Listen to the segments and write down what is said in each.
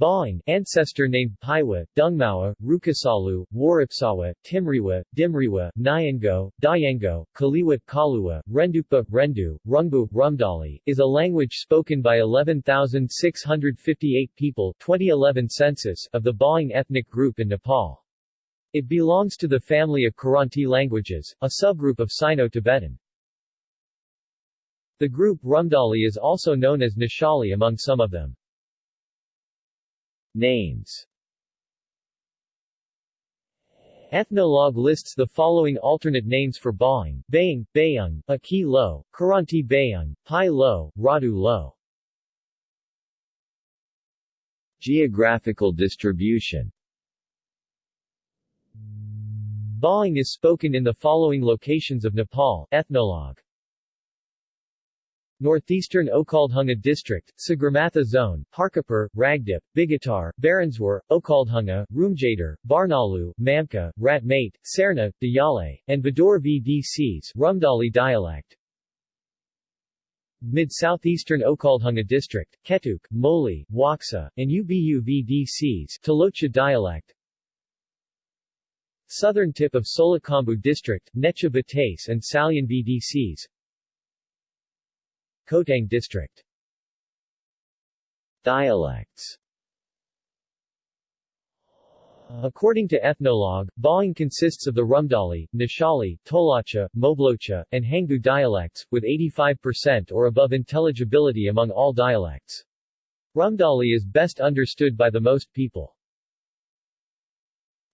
Bawang, ancestor named Paiwa, Dungmawa, Rukasalu, Waripsawa, Timriwa, Dimriwa, Nyango, Dayango, Kaliwat Kaluwa, Rendukpa, Rendu, Rungbu, Rumdali, is a language spoken by 11,658 people 2011 census of the Bawang ethnic group in Nepal. It belongs to the family of Kiranti languages, a subgroup of Sino-Tibetan. The group Rumdali is also known as Nishali among some of them. Names. Ethnologue lists the following alternate names for Bawang, Bayang, Bayung, Aki Lo, Kiranti Bayung, Pai Lo, Radu Lo. Geographical distribution. Bawang is spoken in the following locations of Nepal Ethnologue Northeastern Okhaldhunga District, Sagarmatha Zone, Parkapur, Ragdip, Bigatar, Baranswar, Okhaldhunga, Rumjatar, Barnalu, Mamka, Ratmate, Serna, Dayale, and Badur VDCs Rumdali dialect. Mid-Southeastern Okhaldhunga District, Ketuk, Moli, Waksa, and Ubu VDCs Talocha dialect. Southern tip of Solukhumbu District, Necha Batase and Salyan VDCs Khotang District Dialects According to Ethnologue, Bawang consists of the Rumdali, Nishali, Tolacha, Moblocha, and Hangu dialects, with 85% or above intelligibility among all dialects. Rumdali is best understood by the most people.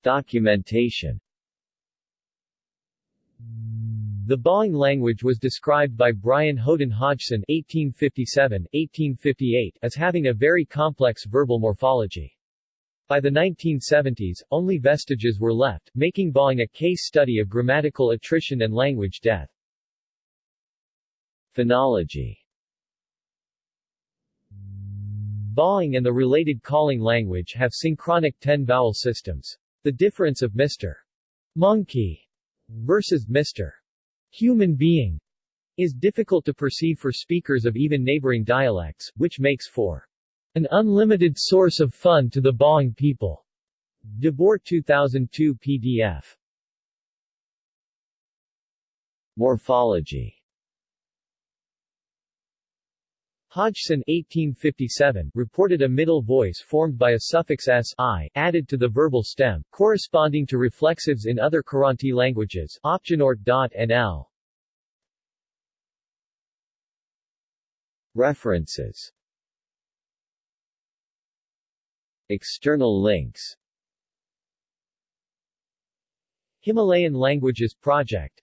Documentation the Bawang language was described by Brian Houghton Hodgson (1857–1858) as having a very complex verbal morphology. By the 1970s, only vestiges were left, making Bawang a case study of grammatical attrition and language death. Phonology Bawang and the related Khaling language have synchronic 10-vowel systems. The difference of Mr. Monkey versus Mr human being is difficult to perceive for speakers of even neighboring dialects, which makes for an unlimited source of fun to the Bawang people. DeBoer 2002 PDF Morphology Hodgson 1857 reported a middle voice formed by a suffix s i added to the verbal stem, corresponding to reflexives in other Kiranti languages NL. References. External links. Himalayan Languages Project